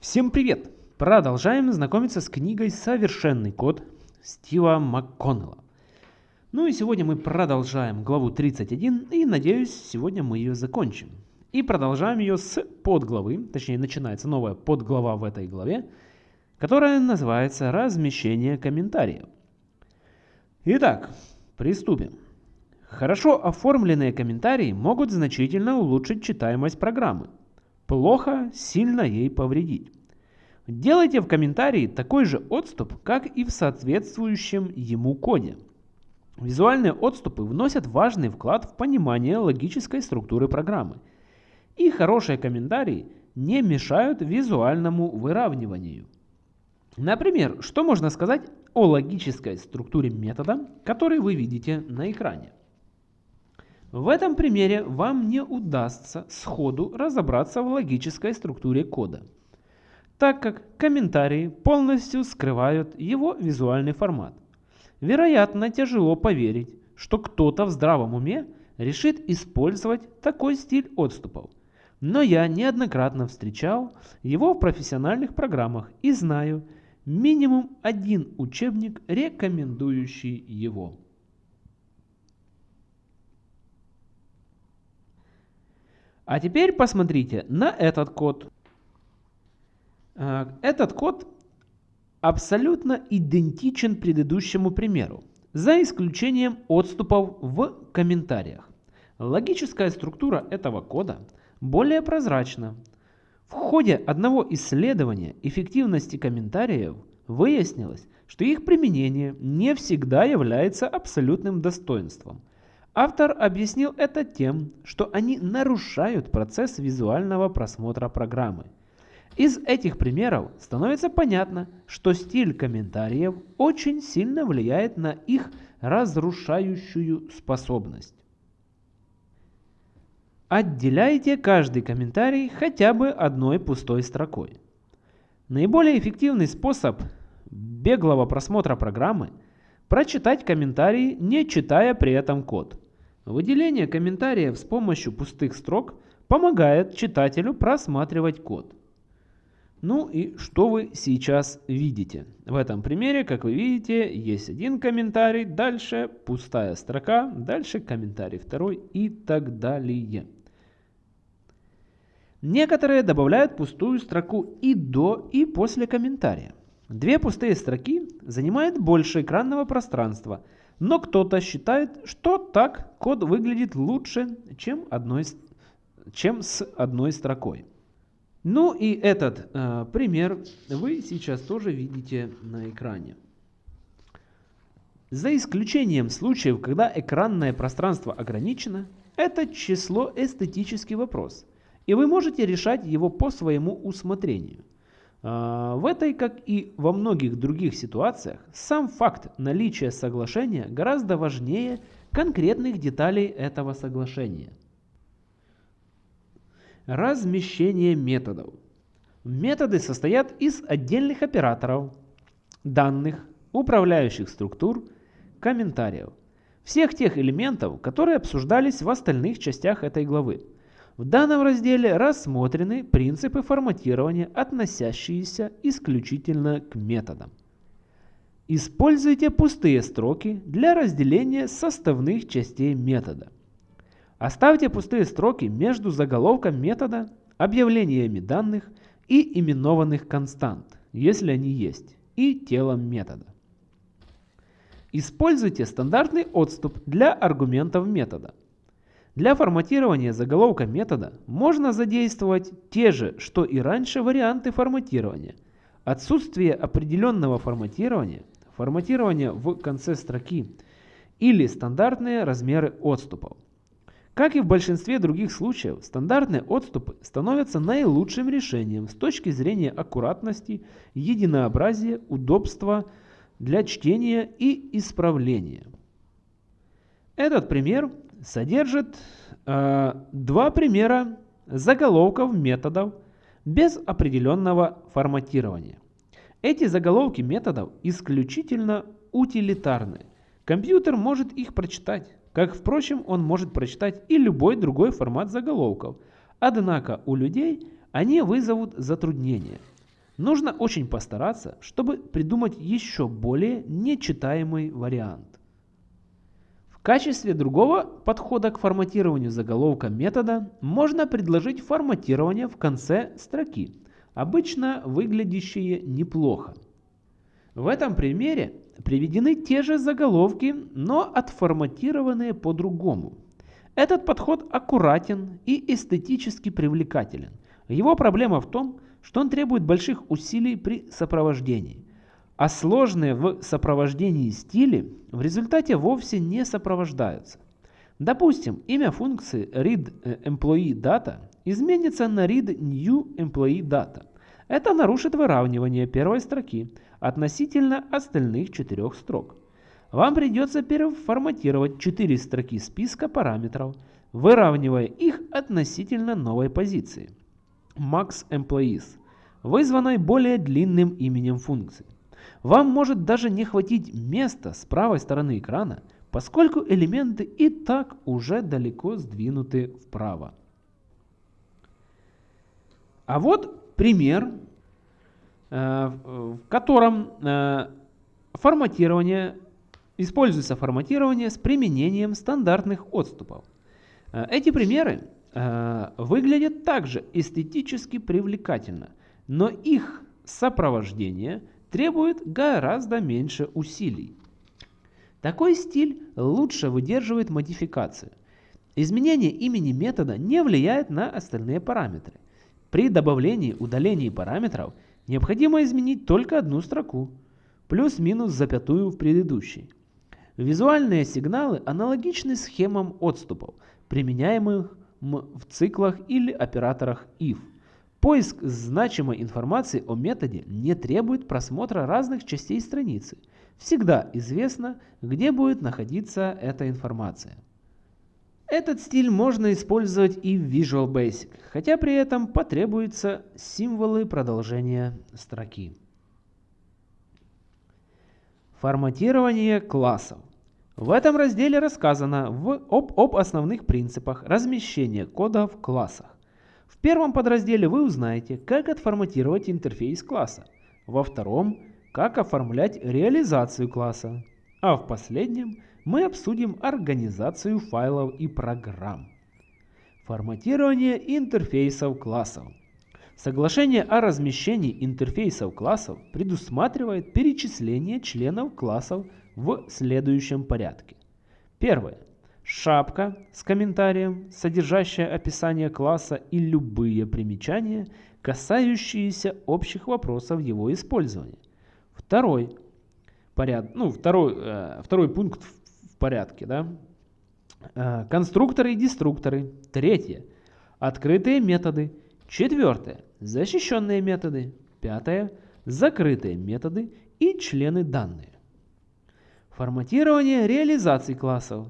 Всем привет! Продолжаем знакомиться с книгой «Совершенный код» Стива МакКоннелла. Ну и сегодня мы продолжаем главу 31 и надеюсь сегодня мы ее закончим. И продолжаем ее с подглавы, точнее начинается новая подглава в этой главе, которая называется «Размещение комментариев». Итак, приступим. Хорошо оформленные комментарии могут значительно улучшить читаемость программы. Плохо сильно ей повредить. Делайте в комментарии такой же отступ, как и в соответствующем ему коде. Визуальные отступы вносят важный вклад в понимание логической структуры программы. И хорошие комментарии не мешают визуальному выравниванию. Например, что можно сказать о логической структуре метода, который вы видите на экране? В этом примере вам не удастся сходу разобраться в логической структуре кода, так как комментарии полностью скрывают его визуальный формат. Вероятно, тяжело поверить, что кто-то в здравом уме решит использовать такой стиль отступов. Но я неоднократно встречал его в профессиональных программах и знаю минимум один учебник, рекомендующий его. А теперь посмотрите на этот код. А, этот код абсолютно идентичен предыдущему примеру, за исключением отступов в комментариях. Логическая структура этого кода более прозрачна. В ходе одного исследования эффективности комментариев выяснилось, что их применение не всегда является абсолютным достоинством – Автор объяснил это тем, что они нарушают процесс визуального просмотра программы. Из этих примеров становится понятно, что стиль комментариев очень сильно влияет на их разрушающую способность. Отделяйте каждый комментарий хотя бы одной пустой строкой. Наиболее эффективный способ беглого просмотра программы – прочитать комментарии, не читая при этом код – Выделение комментариев с помощью пустых строк помогает читателю просматривать код. Ну и что вы сейчас видите? В этом примере, как вы видите, есть один комментарий, дальше пустая строка, дальше комментарий второй и так далее. Некоторые добавляют пустую строку и до, и после комментария. Две пустые строки занимают больше экранного пространства – но кто-то считает, что так код выглядит лучше, чем, одной, чем с одной строкой. Ну и этот э, пример вы сейчас тоже видите на экране. За исключением случаев, когда экранное пространство ограничено, это число эстетический вопрос, и вы можете решать его по своему усмотрению – в этой, как и во многих других ситуациях, сам факт наличия соглашения гораздо важнее конкретных деталей этого соглашения. Размещение методов. Методы состоят из отдельных операторов, данных, управляющих структур, комментариев. Всех тех элементов, которые обсуждались в остальных частях этой главы. В данном разделе рассмотрены принципы форматирования, относящиеся исключительно к методам. Используйте пустые строки для разделения составных частей метода. Оставьте пустые строки между заголовком метода, объявлениями данных и именованных констант, если они есть, и телом метода. Используйте стандартный отступ для аргументов метода. Для форматирования заголовка метода можно задействовать те же, что и раньше варианты форматирования. Отсутствие определенного форматирования, форматирование в конце строки или стандартные размеры отступов. Как и в большинстве других случаев, стандартные отступы становятся наилучшим решением с точки зрения аккуратности, единообразия, удобства для чтения и исправления. Этот пример содержит э, два примера заголовков методов без определенного форматирования. Эти заголовки методов исключительно утилитарны. Компьютер может их прочитать, как, впрочем, он может прочитать и любой другой формат заголовков. Однако у людей они вызовут затруднения. Нужно очень постараться, чтобы придумать еще более нечитаемый вариант. Качестве другого подхода к форматированию заголовка метода можно предложить форматирование в конце строки, обычно выглядящее неплохо. В этом примере приведены те же заголовки, но отформатированные по-другому. Этот подход аккуратен и эстетически привлекателен. Его проблема в том, что он требует больших усилий при сопровождении, а сложные в сопровождении стили в результате вовсе не сопровождаются. Допустим, имя функции readEmployeeData изменится на readNewEmployeeData. Это нарушит выравнивание первой строки относительно остальных четырех строк. Вам придется переформатировать 4 строки списка параметров, выравнивая их относительно новой позиции max employees, вызванной более длинным именем функции. Вам может даже не хватить места с правой стороны экрана, поскольку элементы и так уже далеко сдвинуты вправо. А вот пример, э, в котором э, форматирование используется форматирование с применением стандартных отступов. Э, эти примеры выглядят также эстетически привлекательно, но их сопровождение требует гораздо меньше усилий. Такой стиль лучше выдерживает модификацию. Изменение имени метода не влияет на остальные параметры. При добавлении удалении параметров необходимо изменить только одну строку, плюс-минус запятую в предыдущей. Визуальные сигналы аналогичны схемам отступов, применяемых в циклах или операторах if. Поиск значимой информации о методе не требует просмотра разных частей страницы. Всегда известно, где будет находиться эта информация. Этот стиль можно использовать и в Visual Basic, хотя при этом потребуются символы продолжения строки. Форматирование классов. В этом разделе рассказано в, об, об основных принципах размещения кода в классах. В первом подразделе вы узнаете, как отформатировать интерфейс класса. Во втором, как оформлять реализацию класса. А в последнем мы обсудим организацию файлов и программ. Форматирование интерфейсов классов. Соглашение о размещении интерфейсов классов предусматривает перечисление членов классов в следующем порядке. Первое. Шапка с комментарием, содержащая описание класса и любые примечания, касающиеся общих вопросов его использования. Второй, поряд, ну, второй, э, второй пункт в, порядке. Да? Э, конструкторы и деструкторы. Третье. Открытые методы. Четвертое. Защищенные методы. Пятое. Закрытые методы и члены данные. Форматирование реализации классов.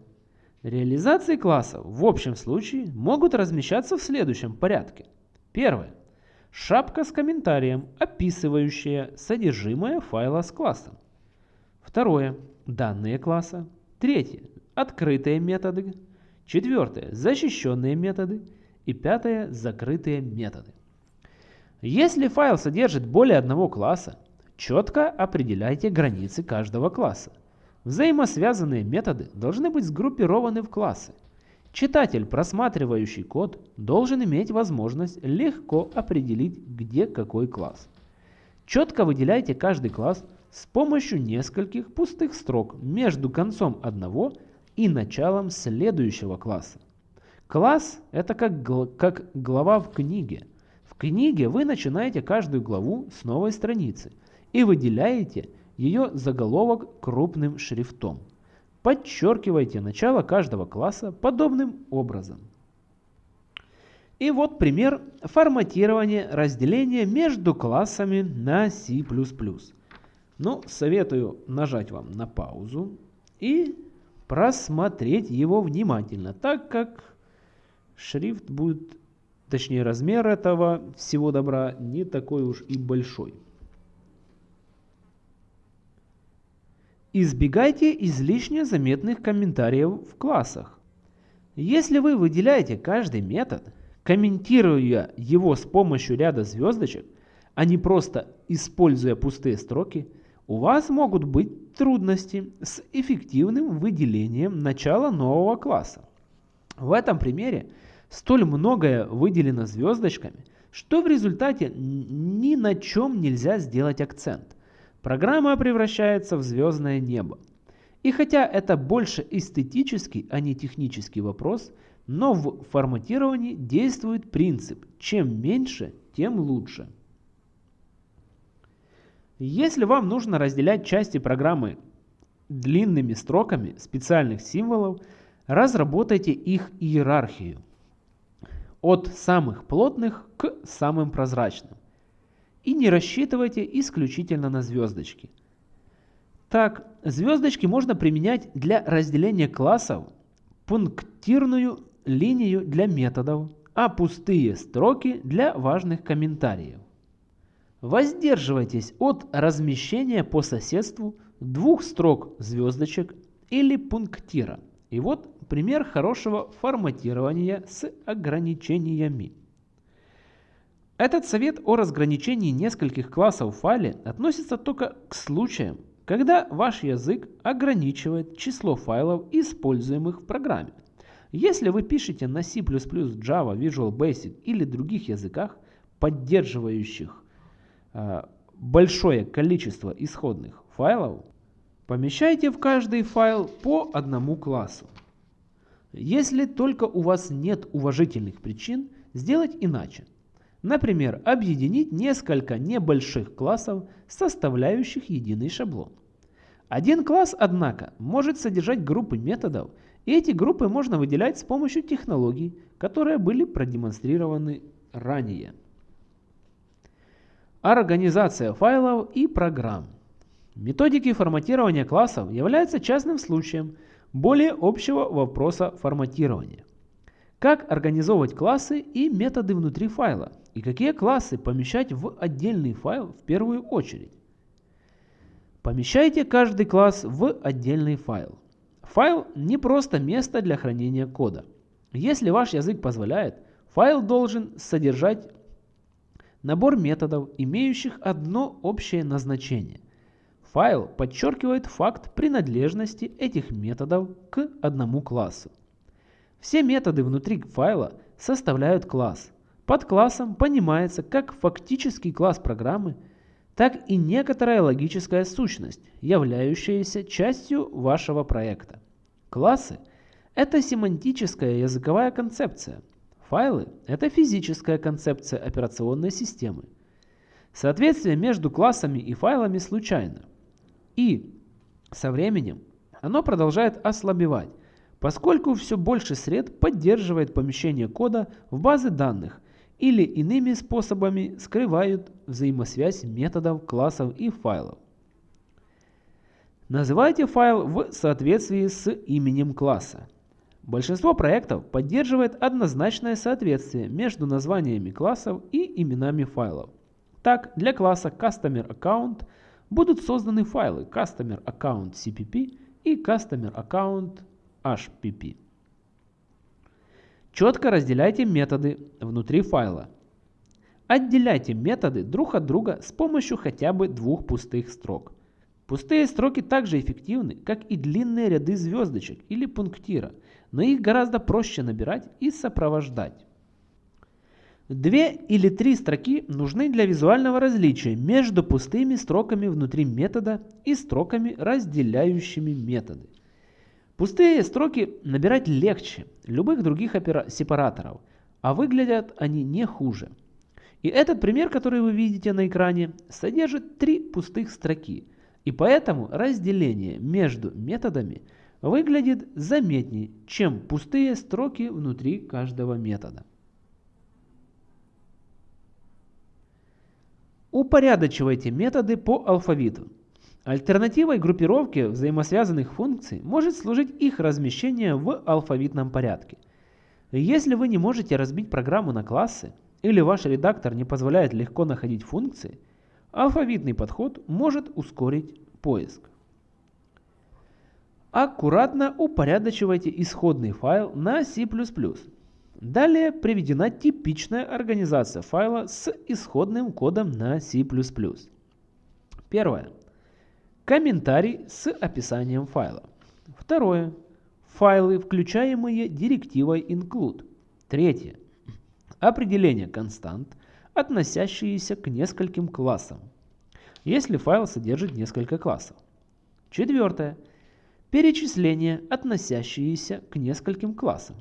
Реализации классов в общем случае могут размещаться в следующем порядке. Первое. Шапка с комментарием, описывающая содержимое файла с классом. Второе. Данные класса. Третье. Открытые методы. Четвертое. Защищенные методы. И пятое. Закрытые методы. Если файл содержит более одного класса, четко определяйте границы каждого класса. Взаимосвязанные методы должны быть сгруппированы в классы. Читатель, просматривающий код, должен иметь возможность легко определить, где какой класс. Четко выделяйте каждый класс с помощью нескольких пустых строк между концом одного и началом следующего класса. Класс – это как, как глава в книге. В книге вы начинаете каждую главу с новой страницы и выделяете ее заголовок крупным шрифтом. Подчеркивайте начало каждого класса подобным образом. И вот пример форматирования разделения между классами на C++. Ну, советую нажать вам на паузу и просмотреть его внимательно, так как шрифт будет, точнее размер этого всего добра не такой уж и большой. Избегайте излишне заметных комментариев в классах. Если вы выделяете каждый метод, комментируя его с помощью ряда звездочек, а не просто используя пустые строки, у вас могут быть трудности с эффективным выделением начала нового класса. В этом примере столь многое выделено звездочками, что в результате ни на чем нельзя сделать акцент. Программа превращается в звездное небо. И хотя это больше эстетический, а не технический вопрос, но в форматировании действует принцип «чем меньше, тем лучше». Если вам нужно разделять части программы длинными строками специальных символов, разработайте их иерархию от самых плотных к самым прозрачным. И не рассчитывайте исключительно на звездочки. Так, звездочки можно применять для разделения классов, пунктирную линию для методов, а пустые строки для важных комментариев. Воздерживайтесь от размещения по соседству двух строк звездочек или пунктира. И вот пример хорошего форматирования с ограничениями. Этот совет о разграничении нескольких классов в файле относится только к случаям, когда ваш язык ограничивает число файлов, используемых в программе. Если вы пишете на C++, Java, Visual Basic или других языках, поддерживающих э, большое количество исходных файлов, помещайте в каждый файл по одному классу. Если только у вас нет уважительных причин сделать иначе. Например, объединить несколько небольших классов, составляющих единый шаблон. Один класс, однако, может содержать группы методов, и эти группы можно выделять с помощью технологий, которые были продемонстрированы ранее. Организация файлов и программ. Методики форматирования классов являются частным случаем более общего вопроса форматирования. Как организовывать классы и методы внутри файла, и какие классы помещать в отдельный файл в первую очередь. Помещайте каждый класс в отдельный файл. Файл не просто место для хранения кода. Если ваш язык позволяет, файл должен содержать набор методов, имеющих одно общее назначение. Файл подчеркивает факт принадлежности этих методов к одному классу. Все методы внутри файла составляют класс. Под классом понимается как фактический класс программы, так и некоторая логическая сущность, являющаяся частью вашего проекта. Классы – это семантическая языковая концепция. Файлы – это физическая концепция операционной системы. Соответствие между классами и файлами случайно. И со временем оно продолжает ослабевать, поскольку все больше сред поддерживает помещение кода в базы данных или иными способами скрывают взаимосвязь методов, классов и файлов. Называйте файл в соответствии с именем класса. Большинство проектов поддерживает однозначное соответствие между названиями классов и именами файлов. Так, для класса Customer Account будут созданы файлы Customer Account CPP и Customer Account HPP. Четко разделяйте методы внутри файла. Отделяйте методы друг от друга с помощью хотя бы двух пустых строк. Пустые строки также эффективны, как и длинные ряды звездочек или пунктира, но их гораздо проще набирать и сопровождать. Две или три строки нужны для визуального различия между пустыми строками внутри метода и строками, разделяющими методы. Пустые строки набирать легче любых других сепараторов, а выглядят они не хуже. И этот пример, который вы видите на экране, содержит три пустых строки, и поэтому разделение между методами выглядит заметнее, чем пустые строки внутри каждого метода. Упорядочивайте методы по алфавиту. Альтернативой группировке взаимосвязанных функций может служить их размещение в алфавитном порядке. Если вы не можете разбить программу на классы, или ваш редактор не позволяет легко находить функции, алфавитный подход может ускорить поиск. Аккуратно упорядочивайте исходный файл на C++. Далее приведена типичная организация файла с исходным кодом на C++. Первое. Комментарий с описанием файла. Второе. Файлы, включаемые директивой include. Третье. Определение констант, относящиеся к нескольким классам, если файл содержит несколько классов. Четвертое. Перечисления, относящиеся к нескольким классам.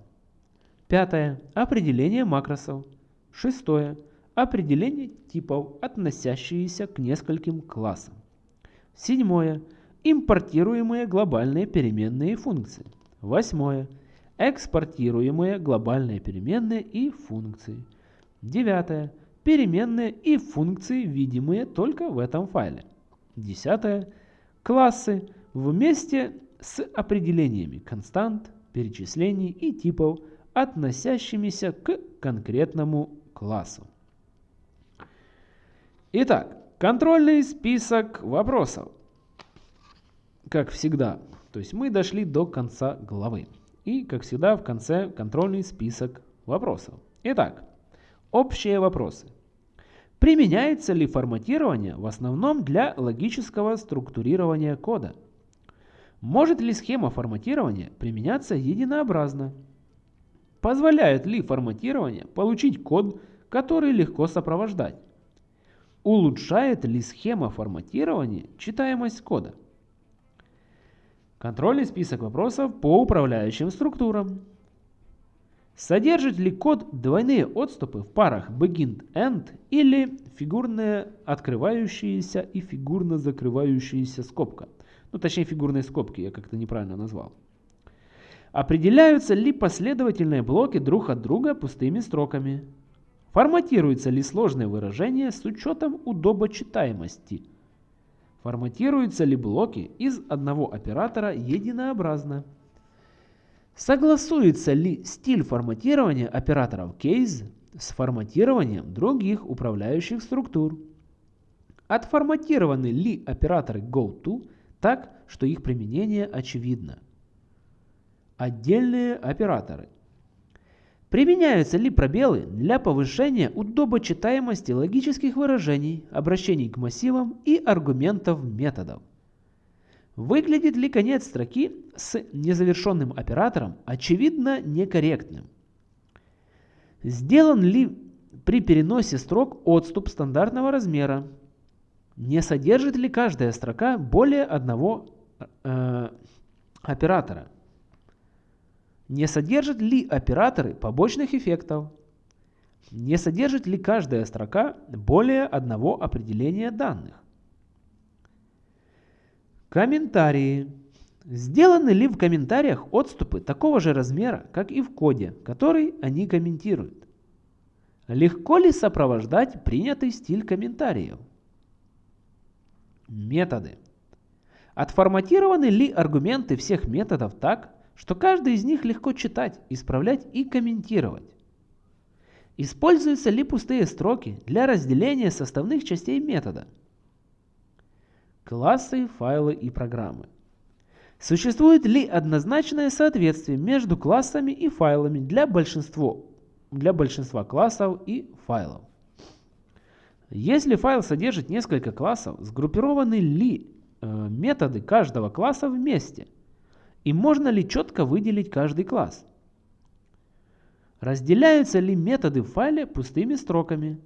Пятое. Определение макросов. Шестое. Определение типов, относящиеся к нескольким классам. Седьмое. Импортируемые глобальные переменные функции. Восьмое. Экспортируемые глобальные переменные и функции. Девятое. Переменные и функции, видимые только в этом файле. Десятое. Классы вместе с определениями констант, перечислений и типов, относящимися к конкретному классу. Итак, контрольный список вопросов. Как всегда, то есть мы дошли до конца главы. И, как всегда, в конце контрольный список вопросов. Итак, общие вопросы. Применяется ли форматирование в основном для логического структурирования кода? Может ли схема форматирования применяться единообразно? Позволяет ли форматирование получить код, который легко сопровождать? Улучшает ли схема форматирования читаемость кода? Контрольный список вопросов по управляющим структурам. Содержит ли код двойные отступы в парах begin-end или фигурные открывающиеся и фигурно закрывающиеся скобка? Ну, точнее, фигурные скобки я как-то неправильно назвал. Определяются ли последовательные блоки друг от друга пустыми строками? Форматируются ли сложные выражения с учетом удобочитаемости? Форматируются ли блоки из одного оператора единообразно? Согласуется ли стиль форматирования операторов case с форматированием других управляющих структур? Отформатированы ли операторы goTo так, что их применение очевидно? Отдельные операторы. Применяются ли пробелы для повышения удобочитаемости логических выражений, обращений к массивам и аргументов методов? Выглядит ли конец строки с незавершенным оператором очевидно некорректным? Сделан ли при переносе строк отступ стандартного размера? Не содержит ли каждая строка более одного э, оператора? Не содержат ли операторы побочных эффектов? Не содержит ли каждая строка более одного определения данных? Комментарии. Сделаны ли в комментариях отступы такого же размера, как и в коде, который они комментируют? Легко ли сопровождать принятый стиль комментариев? Методы. Отформатированы ли аргументы всех методов так, что каждый из них легко читать, исправлять и комментировать. Используются ли пустые строки для разделения составных частей метода? Классы, файлы и программы. Существует ли однозначное соответствие между классами и файлами для большинства, для большинства классов и файлов? Если файл содержит несколько классов, сгруппированы ли э, методы каждого класса вместе – и можно ли четко выделить каждый класс? Разделяются ли методы в файле пустыми строками?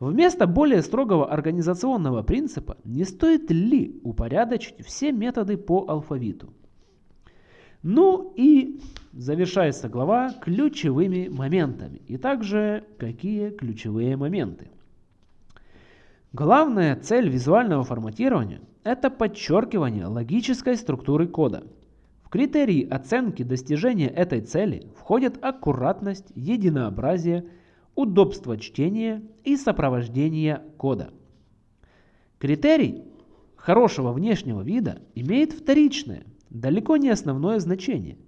Вместо более строгого организационного принципа не стоит ли упорядочить все методы по алфавиту? Ну и завершается глава ключевыми моментами. И также какие ключевые моменты. Главная цель визуального форматирования – это подчеркивание логической структуры кода. В критерии оценки достижения этой цели входят аккуратность, единообразие, удобство чтения и сопровождение кода. Критерий хорошего внешнего вида имеет вторичное, далеко не основное значение.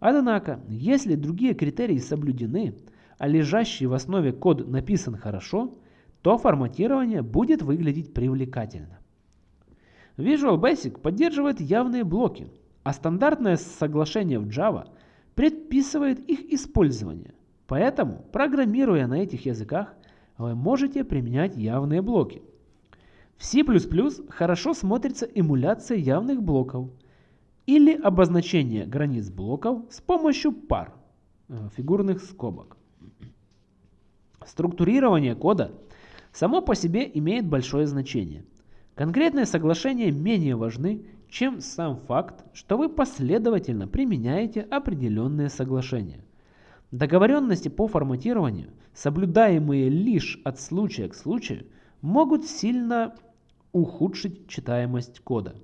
Однако, если другие критерии соблюдены, а лежащий в основе код написан хорошо, то форматирование будет выглядеть привлекательно. Visual Basic поддерживает явные блоки, а стандартное соглашение в Java предписывает их использование. Поэтому, программируя на этих языках, вы можете применять явные блоки. В C++ хорошо смотрится эмуляция явных блоков или обозначение границ блоков с помощью пар, э, фигурных скобок. Структурирование кода само по себе имеет большое значение. Конкретные соглашения менее важны, чем сам факт, что вы последовательно применяете определенные соглашения. Договоренности по форматированию, соблюдаемые лишь от случая к случаю, могут сильно ухудшить читаемость кода.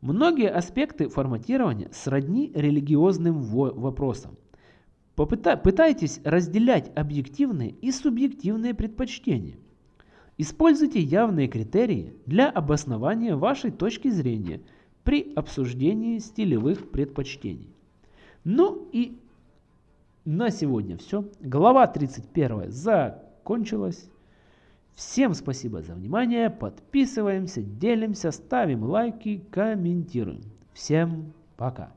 Многие аспекты форматирования сродни религиозным вопросам. Попытайтесь разделять объективные и субъективные предпочтения. Используйте явные критерии для обоснования вашей точки зрения при обсуждении стилевых предпочтений. Ну и на сегодня все. Глава 31 закончилась. Всем спасибо за внимание. Подписываемся, делимся, ставим лайки, комментируем. Всем пока.